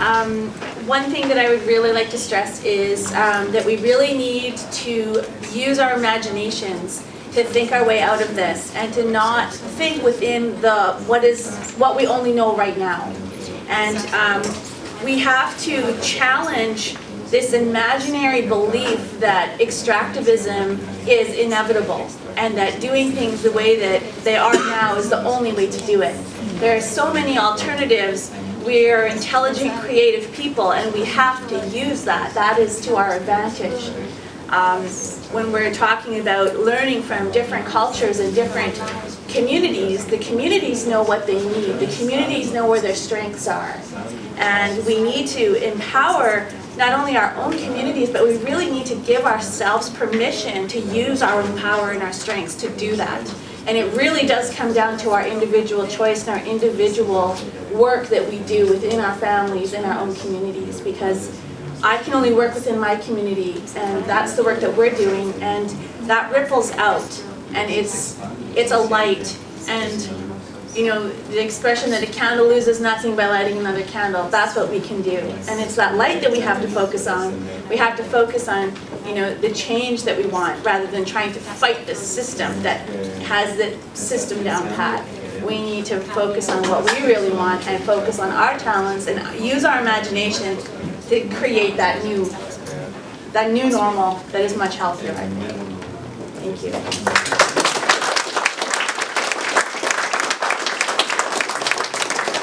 Um, one thing that I would really like to stress is um, that we really need to use our imaginations to think our way out of this and to not think within the what is what we only know right now. And um, we have to challenge this imaginary belief that extractivism is inevitable and that doing things the way that they are now is the only way to do it. There are so many alternatives. We are intelligent, creative people, and we have to use that. That is to our advantage. Um, when we're talking about learning from different cultures and different communities, the communities know what they need. The communities know where their strengths are. And we need to empower not only our own communities, but we really need to give ourselves permission to use our own power and our strengths to do that. And it really does come down to our individual choice and our individual work that we do within our families and our own communities because I can only work within my community and that's the work that we're doing and that ripples out and it's it's a light and you know the expression that a candle loses nothing by lighting another candle that's what we can do. And it's that light that we have to focus on. We have to focus on you know the change that we want rather than trying to fight the system that has the system down pat we need to focus on what we really want and focus on our talents and use our imagination to create that new that new normal that is much healthier Thank you.